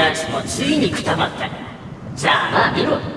アーチもついにくたばった。さあまあ見ろ。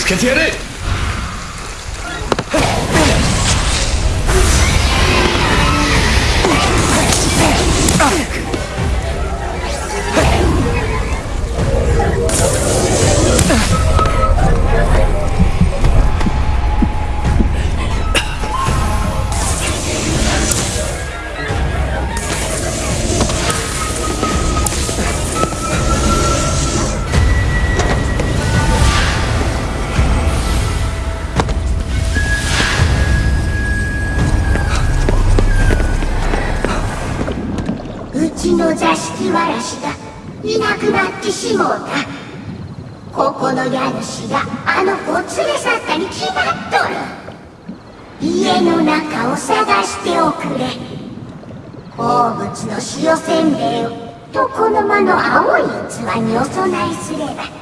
ぶつけてやれうしもうた。ここの家主があの子を連れ去ったに決まっとる。家の中を探しておくれ。好物の塩せんべいを床の間の青い器にお供えすれば。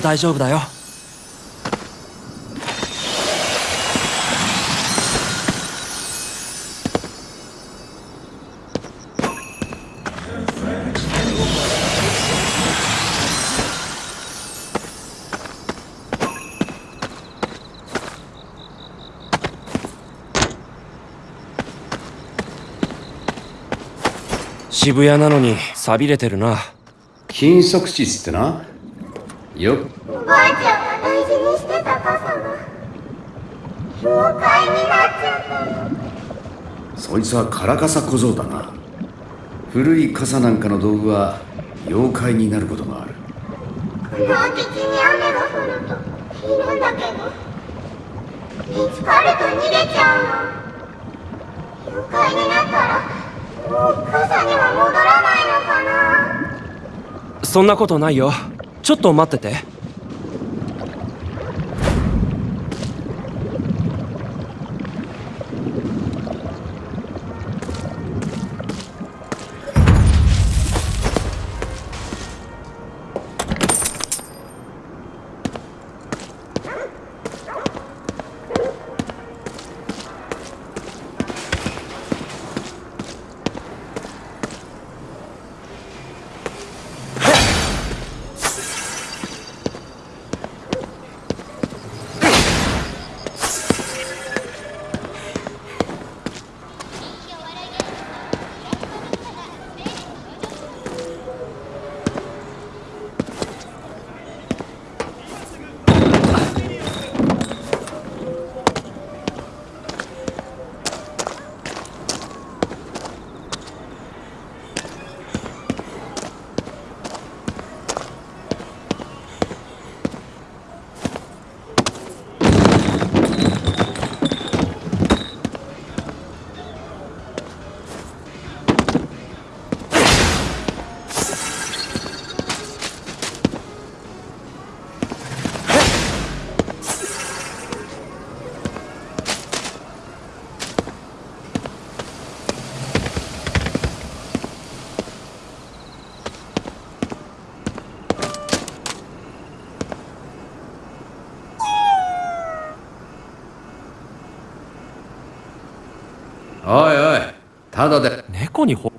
う大丈夫だよ。渋谷なのに寂れてるな。金属質ってなよ。おばあちゃんが大事にしてた傘が妖怪になっちゃったの。そいつはカラカサ小僧だな。古い傘なんかの道具は妖怪になることがある。不良的に雨が降るといるんだけど見つかると逃げちゃうの。妖怪になったらもう傘には戻らないのかな。そんなことないよちょっと待ってて。体で。猫にほ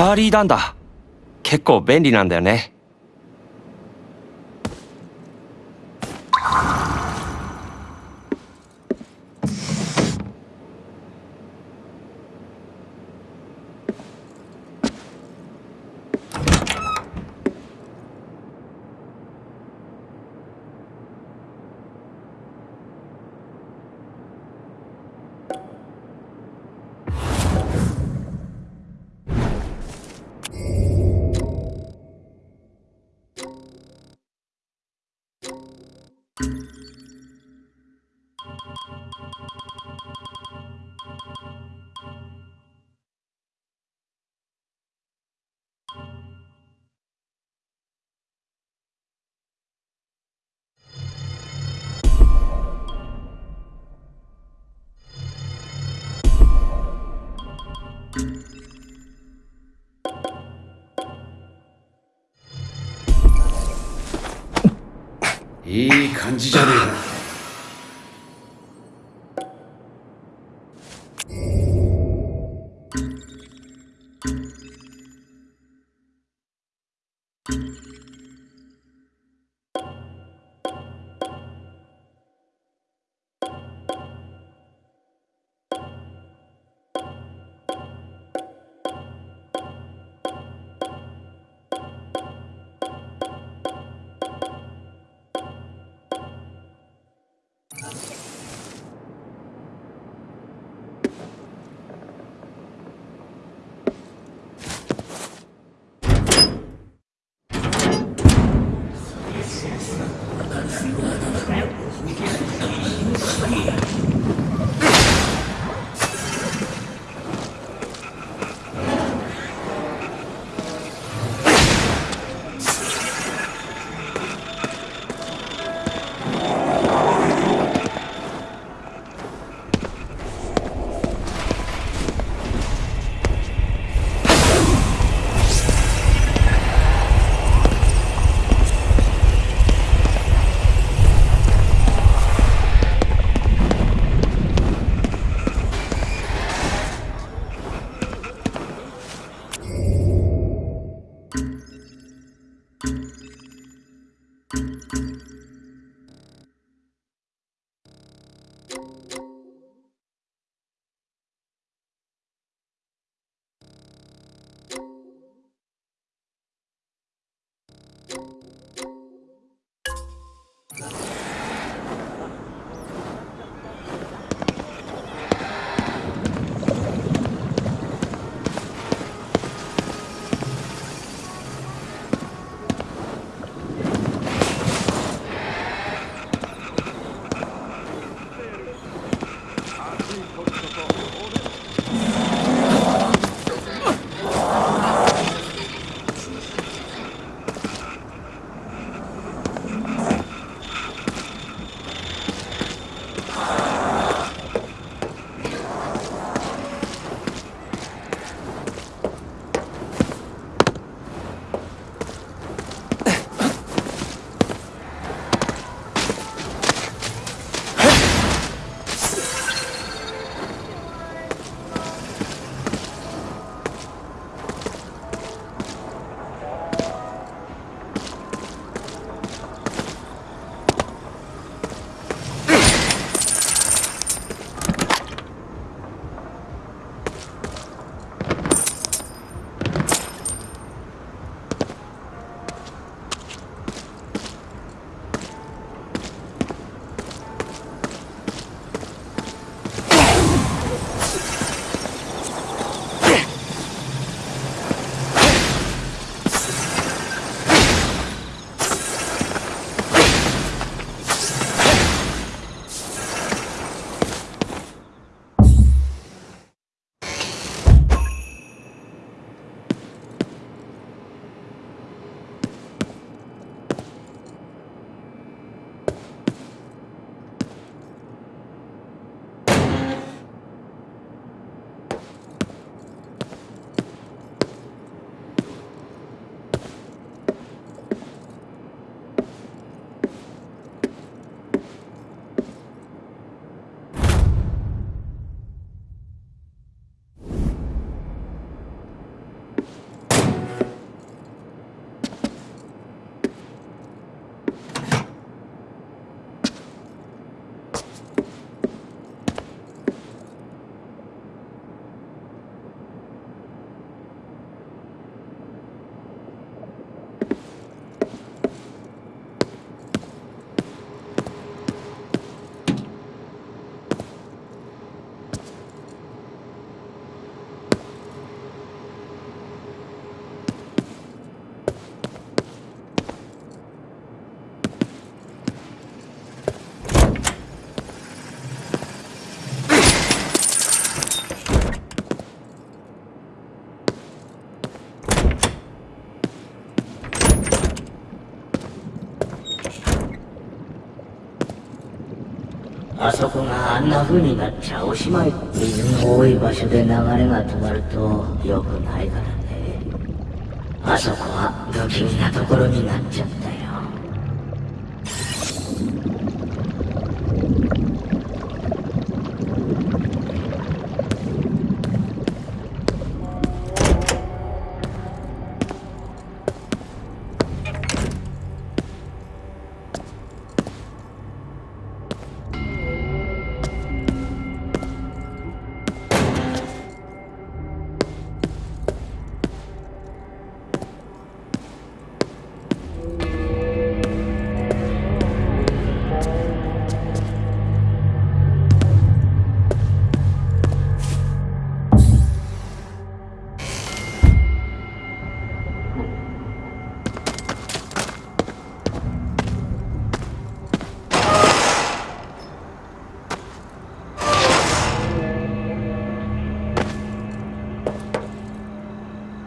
ャーリー・ダンだ。結構便利なんだよね。いい感じじゃねえかあそこがあんな風になっちゃおしまい水の多い場所で流れが止まると良くないからね。あそこは不気味なところになっちゃったよ。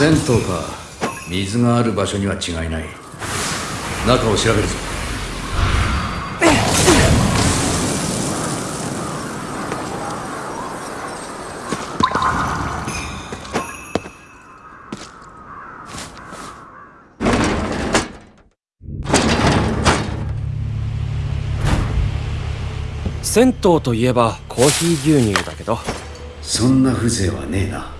銭湯か。水がある場所には違いない。中を調べるぞ。銭湯といえばコーヒー牛乳だけど。そんな風情はねえな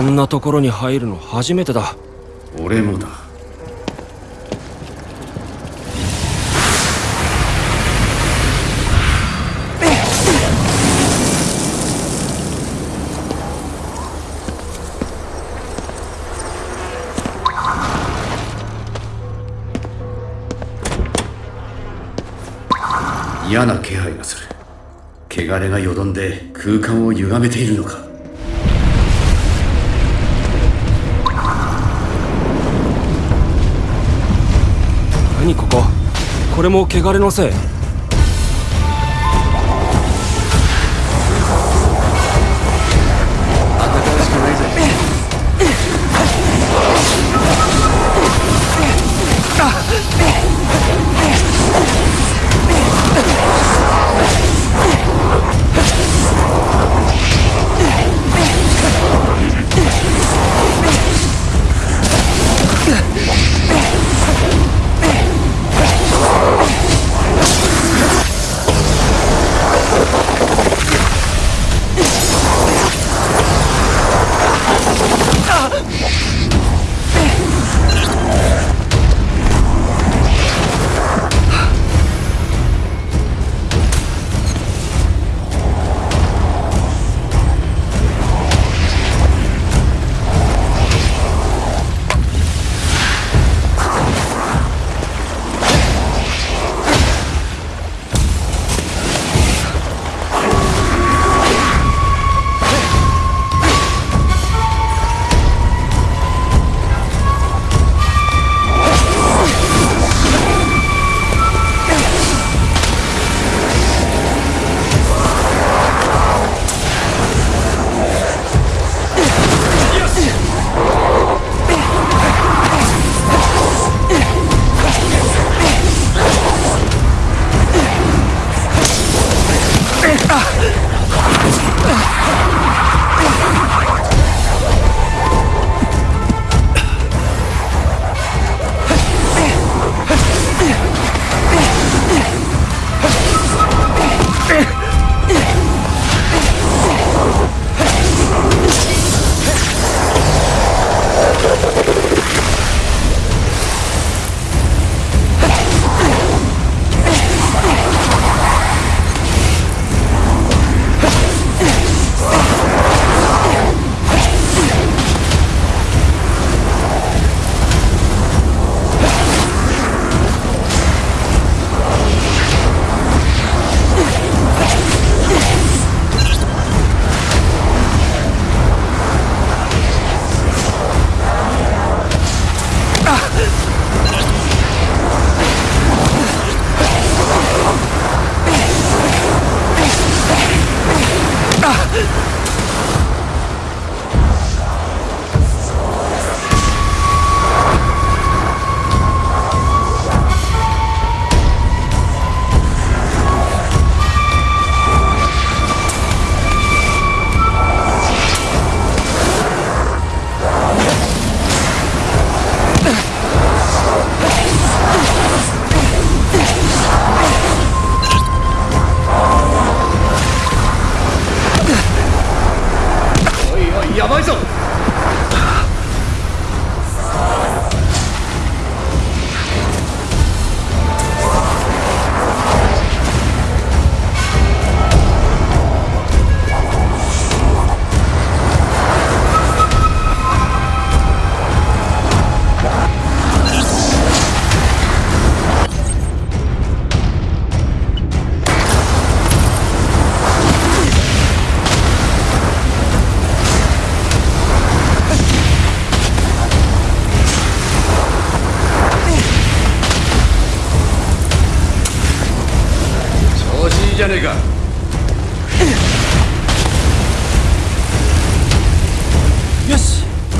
こんなところに入るの初めてだ。俺もだ。嫌な気配がする。汚れがよどんで空間を歪めているのか。何ここ。これも汚れのせい。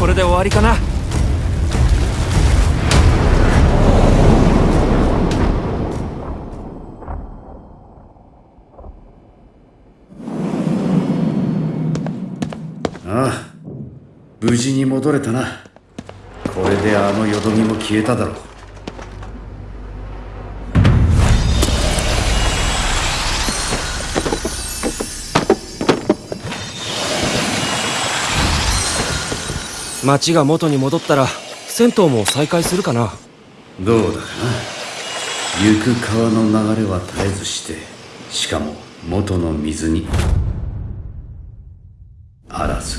これで終わりかな。ああ無事に戻れたな。これであのよどみも消えただろう。町が元に戻ったら銭湯も再開するかな。どうだかな。行く川の流れは絶えずしてしかも元の水に。あらず。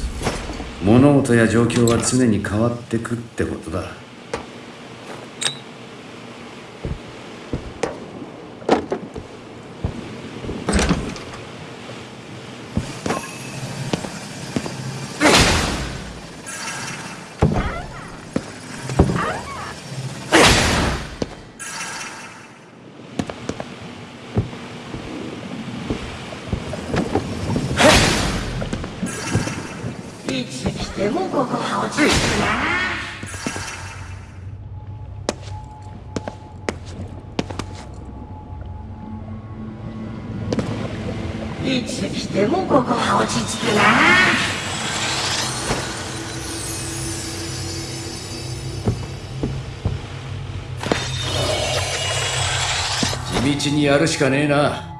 物事や状況は常に変わってくってことだ。いつ来てもここは落ち着くな。いつ来てもここは落ち着くな地道にやるしかねえな。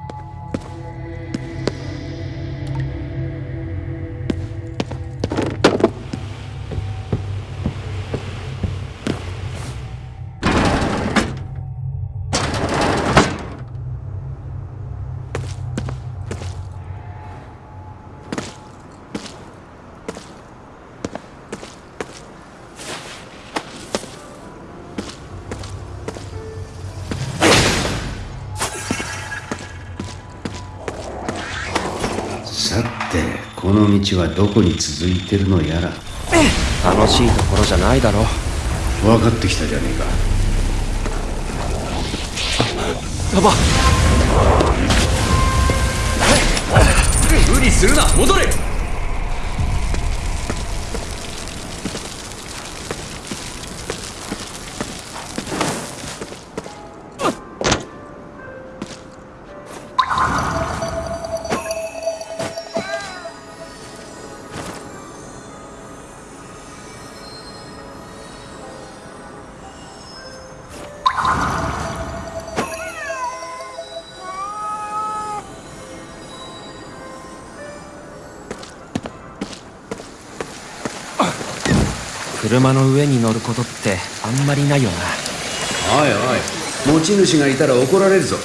道はどこに続いてるのやら。楽しいところじゃないだろ分かってきたじゃねえか。やば無理するな。戻れんまりないよな。おいおい持ち主がいたら怒られるぞ。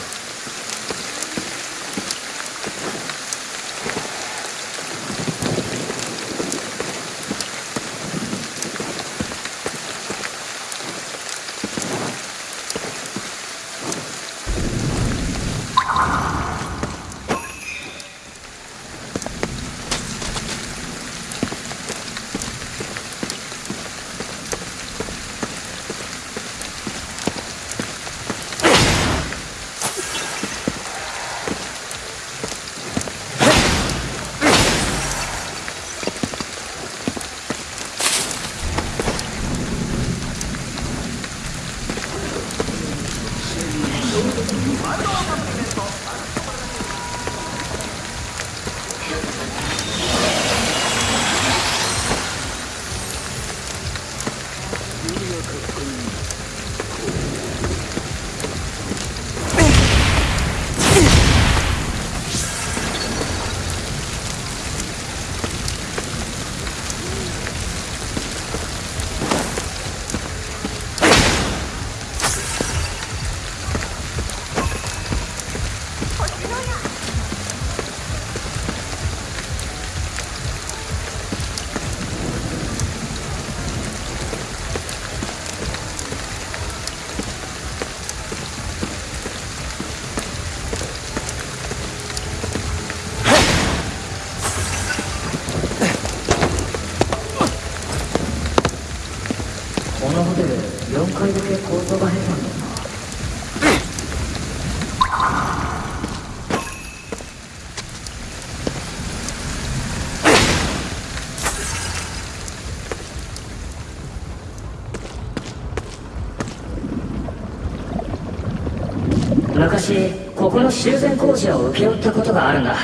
昔ここの修繕工事を請け負ったことがあるんだ。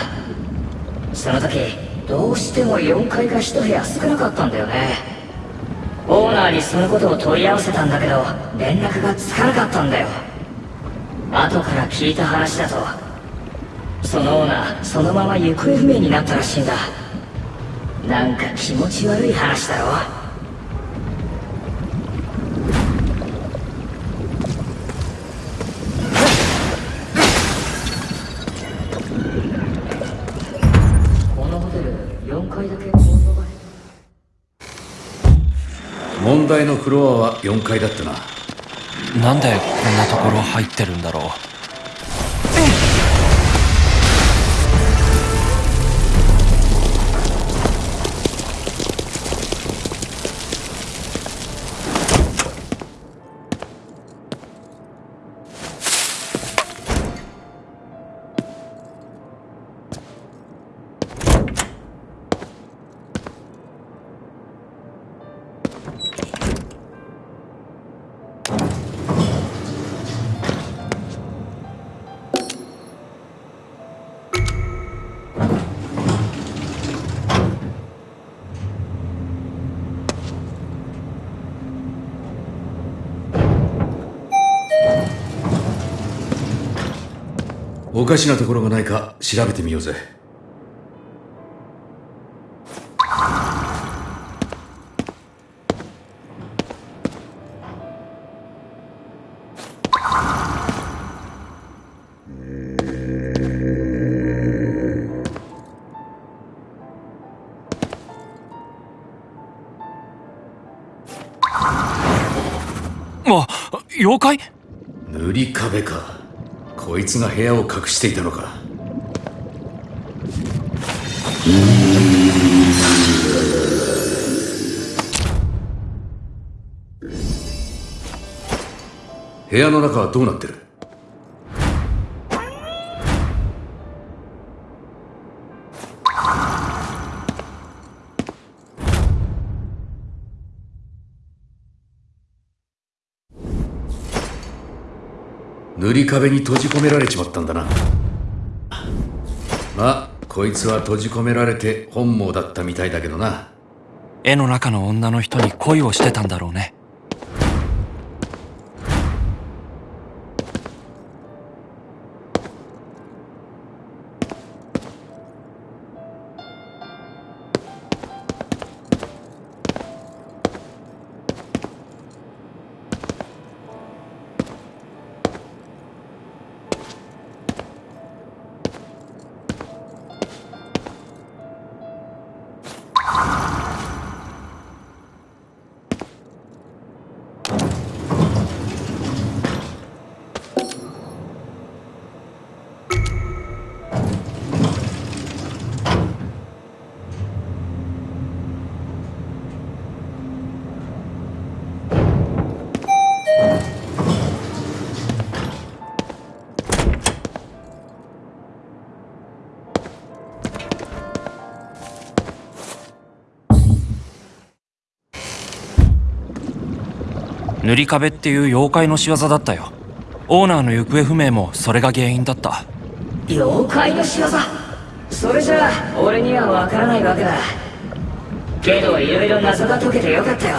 その時どうしても4階が1部屋少なかったんだよね。オーナーにそのことを問い合わせたんだけど連絡がつかなかったんだよ。後から聞いた話だとそのオーナーそのまま行方不明になったらしいんだ。なんか気持ち悪い話だろ。問題のフロアは4階だったな。なんでこんなところ入ってるんだろう。かしなところがないか調べてみようぜ。あ妖怪？塗り壁かこいつが部屋を隠していたのか。部屋の中はどうなってる？塗り壁に閉じ込められちまったんだな。まあこいつは閉じ込められて本望だったみたいだけどな。絵の中の女の人に恋をしてたんだろうね。塗り壁っていう妖怪の仕業だったよ。オーナーの行方不明もそれが原因だった。妖怪の仕業？それじゃあ俺にはわからないわけだ。けどいろいろ謎が解けてよかったよ。